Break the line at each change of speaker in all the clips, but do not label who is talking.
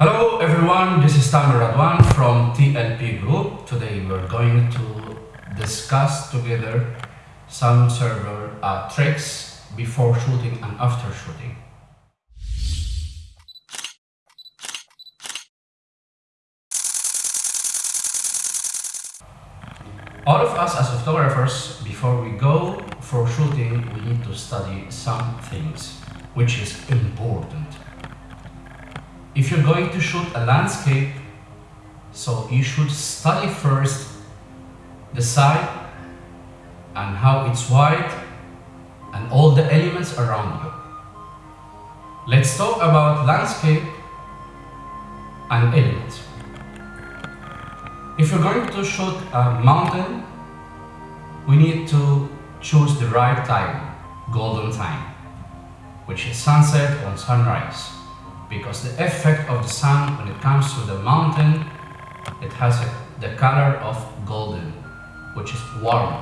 Hello everyone, this is Tamer Radwan from TLP Group. Today we're going to discuss together some server uh, tricks before shooting and after shooting. All of us as photographers, before we go for shooting, we need to study some things, which is important. If you're going to shoot a landscape, so you should study first the site and how it's wide and all the elements around you. Let's talk about landscape and elements. If you're going to shoot a mountain, we need to choose the right time, golden time, which is sunset or sunrise. Because the effect of the sun when it comes to the mountain, it has the color of golden, which is warm.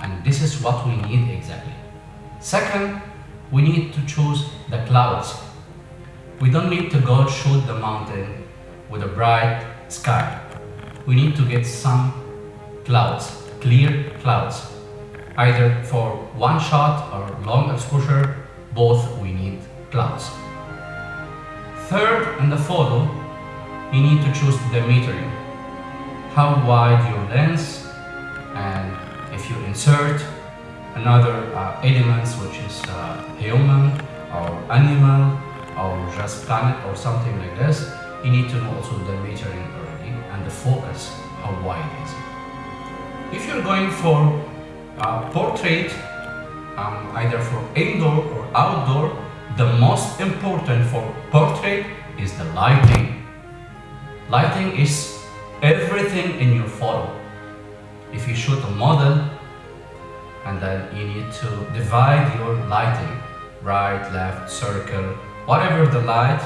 And this is what we need exactly. Second, we need to choose the clouds. We don't need to go shoot the mountain with a bright sky we need to get some clouds, clear clouds. Either for one shot or long exposure, both we need clouds. Third, in the photo, you need to choose the metering. How wide your lens and if you insert another uh, elements which is uh, human or animal or just planet or something like this, you need to know also the metering already and the focus, how wide is it. If you're going for a portrait, um, either for indoor or outdoor, the most important for portrait is the lighting. Lighting is everything in your photo. If you shoot a model, and then you need to divide your lighting, right, left, circle, whatever the light,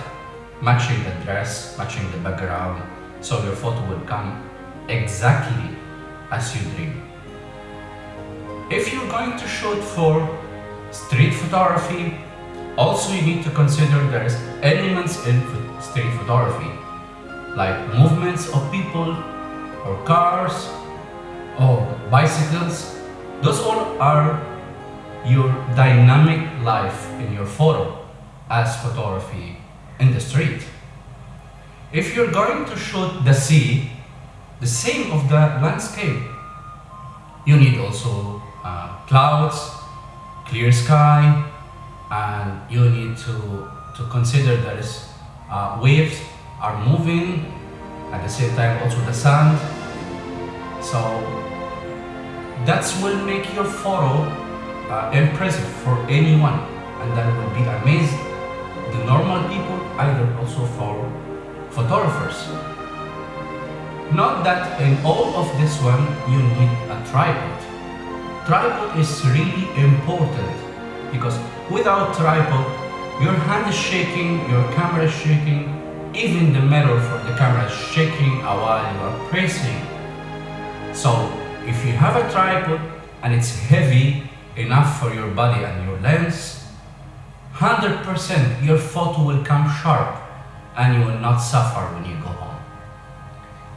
matching the dress, matching the background, so your photo will come exactly as you dream. If you're going to shoot for street photography, also you need to consider there's elements in street photography, like movements of people, or cars, or bicycles. Those all are your dynamic life in your photo as photography in the street. If you're going to shoot the sea, the same of the landscape, you need also uh, clouds, clear sky, and you need to, to consider that uh, waves are moving, at the same time also the sand. So that will make your photo uh, impressive for anyone and that will be amazing the normal people either also for photographers. Not that in all of this one you need a tripod. Tripod is really important because without tripod your hand is shaking, your camera is shaking, even the metal for the camera is shaking while you are pressing. So if you have a tripod and it's heavy enough for your body and your lens, 100% your photo will come sharp and you will not suffer when you go home.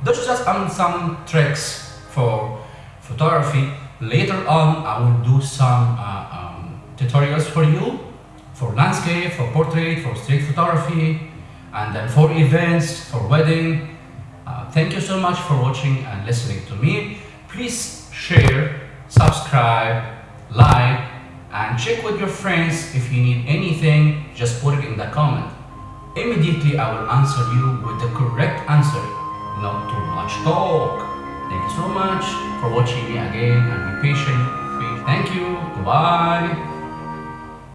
Those are just um, some tricks for photography. Later on, I will do some uh, um, tutorials for you for landscape, for portrait, for street photography, and then for events, for wedding. Uh, thank you so much for watching and listening to me. Please share, subscribe, like, and check with your friends if you need anything, just put it in the comment. Immediately I will answer you with the correct answer, not too much talk. Thank you so much for watching me again and be patient. Thank you. Goodbye.